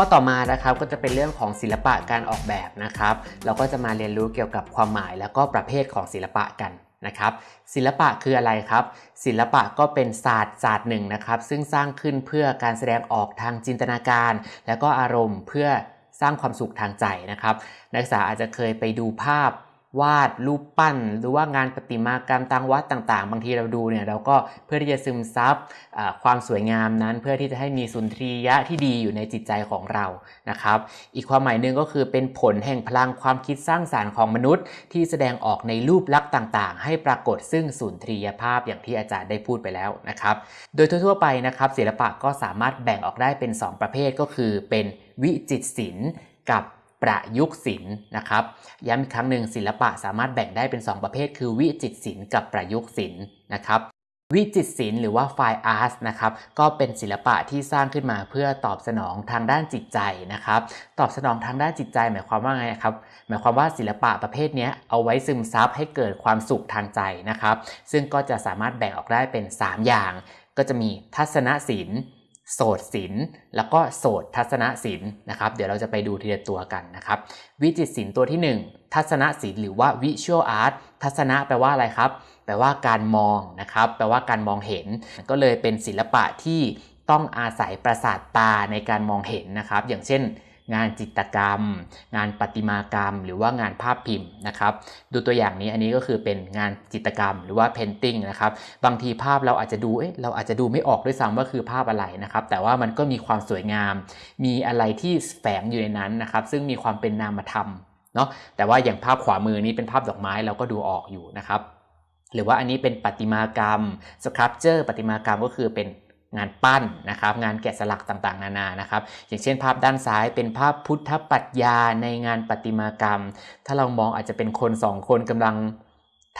ข้อต่อมานะครับก็จะเป็นเรื่องของศิลปะการออกแบบนะครับ เราก็จะมาเรียนรู้เกี่ยวกับความหมายแล้วก็ประเภทของศิลปะกันนะครับศิลปะคืออะไรครับ ศิลปะก็เป็นศาสตร์ศาสตร์หนึ่งนะครับ ซึ่งสร้างขึ้นเพื่อการแสดงออกทางจินตนาการ แล้วก็อารมณ์เพื่อสร้างความสุขทางใจนะครับ นักศึกษาอาจจะเคยไปดูภาพ วาดรูปปั้น หรือว่างานประติมากรรมตามวัดต่างๆ บางทีเราดูเนี่ยเราก็เพื่อที่จะซึมซับความสวยงามนั้น เพื่อที่จะให้มีสุนทรียะที่ดีอยู่ในจิตใจของเรานะครับ อีกความหมายหนึ่งก็คือเป็นผลแห่งพลังความคิดสร้างสารรค์ของมนุษย์ ที่แสดงออกในรูปลักษณ์ต่างๆ ให้ปรากฏซึ่งสุนทรียภาพอย่างที่อาจารย์ได้พูดไปแล้วนะครับ โดยทั่วๆไปนะครับศิลปะก็สามารถแบ่งออกได้เป็น 2 ประเภทก็คือเป็นวิจิตศิลป์กับ ประยุกต์ศิลป์นะครับย้ำอีกครั้งหนึ่งศิลปะสามารถแบ่งได้เป็น 2 ประเภท คือวิจิตรศิลป์กับประยุกต์ศิลป์นะครับวิจิตรศิลป์หรือว่าไฟอาร์ตนะครับก็เป็นศิลปะที่สร้างขึ้นมาเพื่อตอบสนองทางด้านจิตใจนะครับตอบสนองทางด้านจิตใจ หมายความว่าไงครับหมายความว่าศิลปะประเภทนี้เอาไว้ซึมซับให้เกิดความสุขทางใจนะครับ ซึ่งก็จะสามารถแบ่งออกได้เป็น 3 อย่าง ก็จะมีทัศนศิลป์ โสดศิลป์แล้วก็โสดทัศนศิลป์นะครับเดี๋ยวเราจะไปดูทีละตัวกันนะครับวิจิตศิลป์ตัวที่ 1 ทัศนศิลป์หรือว่าวิชวลอาร์ตทัศนะแปลว่าอะไรครับ แปลว่าการมองนะครับแปลว่าการมองเห็น ก็เลยเป็นศิลปะที่ต้องอาศัยประสาทตาในการมองเห็นนะครับ อย่างเช่น งานจิตรกรรม งานประติมากรรม หรือว่างานภาพพิมพ์นะครับ ดูตัวอย่างนี้อันนี้ก็คือเป็นงานจิตรกรรม หรือว่าเพนติงนะครับ บางทีภาพเราอาจจะดูเอ๊ะเราอาจจะดูไม่ออกด้วยซ้ำว่าคือภาพอะไรนะครับ แต่ว่ามันก็มีความสวยงาม มีอะไรที่แฝงอยู่ในนั้นนะครับ ซึ่งมีความเป็นนามธรรมเนาะแต่ว่าอย่างภาพขวามือนี้เป็นภาพดอกไม้เราก็ดูออกอยู่นะครับ หรือว่าอันนี้เป็นประติมากรรมสครับเจอร์ประติมากรรมก็คือเป็น งานปั้นนะครับงานแกะสลักต่างๆ นานานะครับ อย่างเช่นภาพด้านซ้ายเป็นภาพพุทธปัจญาในงานประติมากรรม ถ้าเรามองอาจจะเป็นคนสองคนกำลัง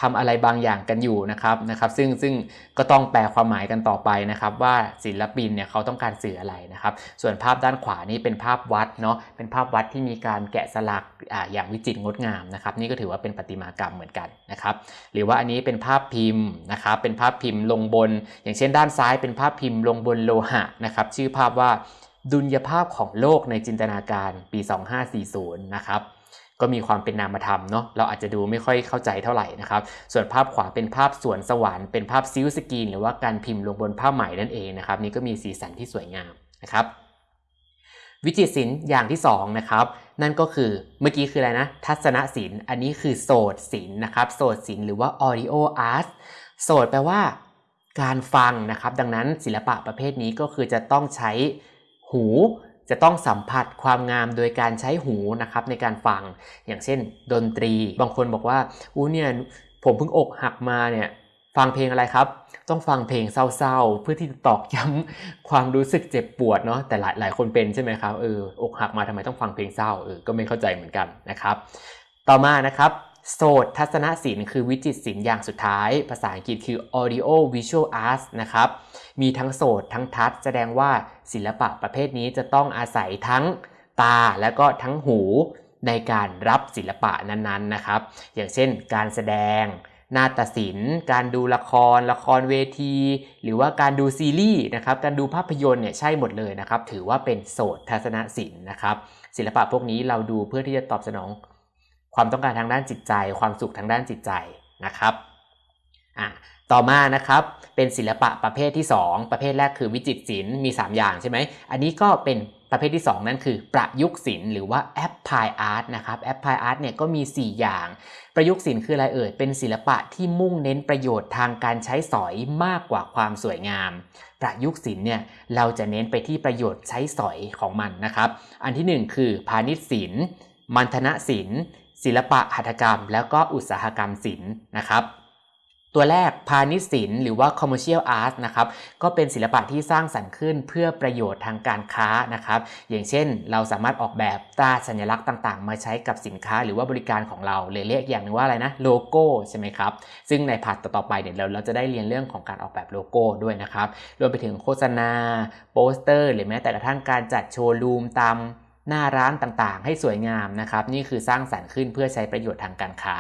ทำอะไรบางอย่างกันอยู่นะครับนะครับซึ่งซึ่งก็ต้องแปลความหมายกันต่อไปนะครับ ว่าศิลปินเนี่ยเขาต้องการสื่ออะไรนะครับ ส่วนภาพด้านขวานี่เป็นภาพวัดเนาะเป็นภาพวัดที่มีการแกะสลักออย่างวิจิตรงดงามนะครับ นี่ก็ถือว่าเป็นประติมากรรมเหมือนกันนะครับ หรือว่าอันนี้เป็นภาพพิมพ์นะครับ เป็นภาพพิมพ์ลงบน อย่างเช่นด้านซ้ายเป็นภาพพิมพ์ลงบนโลหะนะครับ ชื่อภาพว่าดุลยภาพของโลกในจินตนาการปี 2540 นะครับ ก็มีความเป็นนามธรรมเนาะเราอาจจะดูไม่ค่อยเข้าใจเท่าไหร่นะครับ ส่วนภาพขวาเป็นภาพสวนสวรรค์เป็นภาพซิลสกรีนหรือว่าการพิมพ์ลงบนผ้าไหมนั่นเองนะครับ นี่ก็มีสีสันที่สวยงามนะครับ วิจิตรศิลป์อย่างที่2นะครับนั่นก็คือเมื่อกี้คืออะไรนะ ทัศนศิลป์อันนี้คือโสตศิลป์นะครับโสตศิลป์หรือว่า audio art โสตแปลว่าการฟังนะครับ ดังนั้นศิลปะประเภทนี้ก็คือจะต้องใช้หู จะต้องสัมผัสความงามโดยการใช้หูนะครับในการฟังอย่างเช่น ดนตรี บางคนบอกว่าอู้เนี่ยผมเพิ่งอกหักมาเนี่ยฟังเพลงอะไรครับ ต้องฟังเพลงเศร้าๆ เพื่อที่จะตอกย้ำความรู้สึกเจ็บปวดเนาะแต่หลายหลายคนเป็นใช่ไหมครับเอออกหักมาทำไมต้องฟังเพลงเศร้าเออก็ไม่เข้าใจเหมือนกันนะครับ ต่อมานะครับ โสตทัศนศิลป์คือวิจิตศิลป์อย่างสุดท้าย ภาษาอังกฤษคือ audio visual arts นะครับ มีทั้งโสตทั้งทัศแสดงว่าศิลปะประเภทนี้จะต้องอาศัยทั้งตาและก็ทั้งหูในการรับศิลปะนั้นๆนะครับ อย่างเช่น การแสดงนาฏศิลป์ การดูละคร ละครเวที หรือว่าการดูซีรีส์นะครับ การดูภาพยนตร์เนี่ยใช่หมดเลยนะครับ ถือว่าเป็นโสตทัศนศิลป์นะครับ ศิลปะพวกนี้เราดูเพื่อที่จะตอบสนอง ความต้องการทางด้านจิตใจ ความสุขทางด้านจิตใจนะครับอะต่อมานะครับเป็นศิลปะประเภทที่ 2 ประเภทแรกคือวิจิตรศิลป์มี 3 อย่างใช่ไหมอันนี้ก็เป็นประเภทที่ 2 นั่นคือประยุกต์ศิลป์หรือว่าแอปพลายอาร์ตนะครับแอปพลายอาร์ตเนี่ยก็มี 4 อย่าง ประยุกต์ศิลป์คืออะไรเอ่ยเป็นศิลปะที่มุ่งเน้นประโยชน์ทางการใช้สอยมากกว่าความสวยงาม ประยุกต์ศิลป์เนี่ยเราจะเน้นไปที่ประโยชน์ใช้สอยของมันนะครับ อันที่ 1 คือพาณิชย์ศิลป์มัณฑนศิลป์ ศิลปะหัตถกรรม แล้วก็อุตสาหกรรมศิลป์นะครับ ตัวแรกพาณิชย์ศิลป์หรือว่า commercial art นะครับก็เป็นศิลปะที่สร้างสรรค์ขึ้นเพื่อประโยชน์ทางการค้านะครับอย่างเช่น เราสามารถออกแบบตราสัญลักษณ์ต่างๆ มาใช้กับสินค้าหรือว่าบริการของเราเลยเรียกอย่างนึงว่าอะไรนะโลโก้ใช่ไหมครับซึ่งใน part ต่อๆไปเนี่ยเราเราจะได้เรียนเรื่องของการออกแบบโลโก้ด้วยนะครับรวมไปถึงโฆษณาโปสเตอร์ หรือแม้แต่กระทั่งการจัดโชว์รูมตาม หน้าร้านต่างๆ ให้สวยงามนะครับ นี่คือสร้างสรรค์ขึ้นเพื่อใช้ประโยชน์ทางการค้า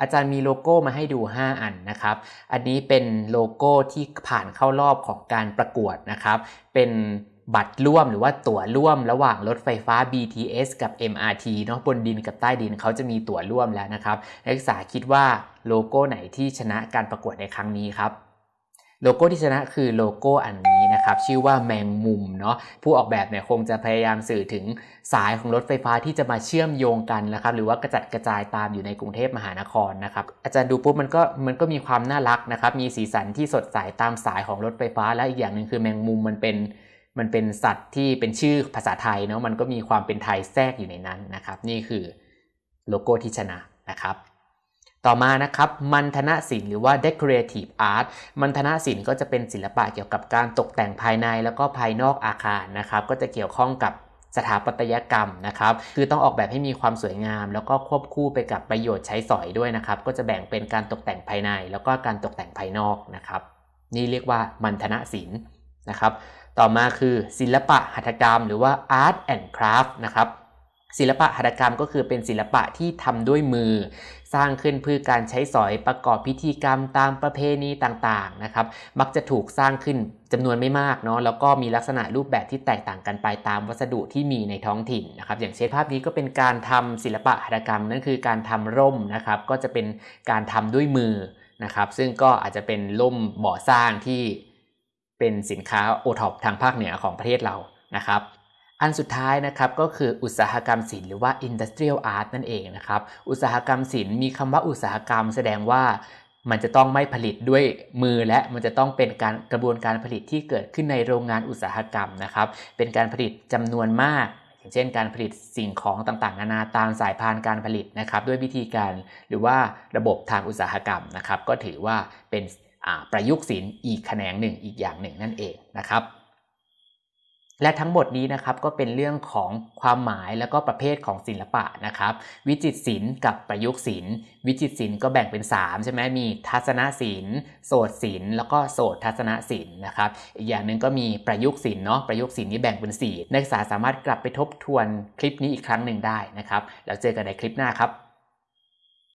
อาจารย์มีโลโก้มาให้ดู 5 อันนะครับ อันนี้เป็นโลโก้ที่ผ่านเข้ารอบของการประกวดนะครับ เป็นบัตรร่วมหรือว่าตั๋วร่วมระหว่างรถไฟฟ้า BTS กับ MRT เนาะบนดินกับใต้ดินเขาจะมีตั๋วร่วมแล้วนะครับ นักศึกษาคิดว่าโลโก้ไหนที่ชนะการประกวดในครั้งนี้ครับ โลโก้ที่ชนะคือโลโก้อันนี้ นะครับชื่อว่าแมงมุมเนาะผู้ออกแบบเนี่ยคงจะพยายามสื่อถึงสายของรถไฟฟ้าที่จะมาเชื่อมโยงกันนะครับหรือว่ากระจัดกระจายตามอยู่ในกรุงเทพมหานครนะครับอาจารย์ดูปุ๊บมันก็มันก็มีความน่ารักนะครับมีสีสันที่สดใสตามสายของรถไฟฟ้า และอีกอย่างหนึ่งคือแมงมุมมันเป็นมันเป็นสัตว์ที่เป็นชื่อภาษาไทยเนาะมันก็มีความเป็นไทยแทรกอยู่ในนั้นนะครับ นี่คือโลโก้ที่ชนะนะครับ ต่อมานะครับมันธนศิลป์หรือว่า decorative art มันธนศิลป์ก็จะเป็นศิลปะเกี่ยวกับการตกแต่งภายในแล้วก็ภายนอกอาคารนะครับ ก็จะเกี่ยวข้องกับสถาปัตยกรรมนะครับ คือต้องออกแบบให้มีความสวยงาม แล้วก็ควบคู่ไปกับประโยชน์ใช้สอยด้วยนะครับ ก็จะแบ่งเป็นการตกแต่งภายใน แล้วก็การตกแต่งภายนอกนะครับ นี่เรียกว่ามันธนศิลป์นะครับ ต่อมาคือศิลปะหัตถกรรม หรือว่า art and craft นะครับศิลปะหัตถกรรมก็คือเป็นศิลปะที่ทำด้วยมือ สร้างขึ้นเพื่อการใช้สอยประกอบพิธีกรรมตามประเพณีต่างๆนะครับมักจะถูกสร้างขึ้นจำนวนไม่มากเนาะแล้วก็มีลักษณะรูปแบบที่แตกต่างกันไปตามวัสดุที่มีในท้องถิ่นนะครับอย่างเช่นภาพนี้ก็เป็นการทำศิลปะหัตถกรรมนั่นคือการทำร่มนะครับก็จะเป็นการทำด้วยมือนะครับซึ่งก็อาจจะเป็นร่มบ่อสร้างที่เป็นสินค้าโอท็อปทางภาคเหนือของประเทศเรานะครับ อันสุดท้ายนะครับก็คืออุตสาหกรรมศิลป์หรือว่า industrial art นั่นเองนะครับ อุตสาหกรรมศิลป์มีคำว่าอุตสาหกรรมแสดงว่ามันจะต้องไม่ผลิตด้วยมือและมันจะต้องเป็นการกระบวนการผลิตที่เกิดขึ้นในโรงงานอุตสาหกรรมนะครับ เป็นการผลิตจำนวนมาก อย่างเช่น การผลิตสิ่งของต่างๆ นานาตามสายพานการผลิตนะครับ ด้วยวิธีการหรือว่าระบบทางอุตสาหกรรมนะครับ ก็ถือว่าเป็นประยุกต์ศิลป์อีกแขนงหนึ่งอีกอย่างหนึ่งนั่นเองนะครับ และทั้งหมดนี้นะครับก็เป็นเรื่องของความหมายแล้วก็ประเภทของศิลปะนะครับ วิจิตรศิลป์กับประยุกต์ศิลป์วิจิตรศิลป์ก็แบ่งเป็น 3 ใช่ไหมมีทัศนศิลป์โสตศิลป์แล้วก็โสตทัศนศิลป์นะครับอีกอย่างหนึ่งก็มีประยุกต์ศิลป์เนาะประยุกต์ศิลป์นี่แบ่งเป็น 4 นักศึกษาสามารถกลับไปทบทวนคลิปนี้อีกครั้งหนึ่งได้นะครับแล้วเจอกันในคลิปหน้าครับ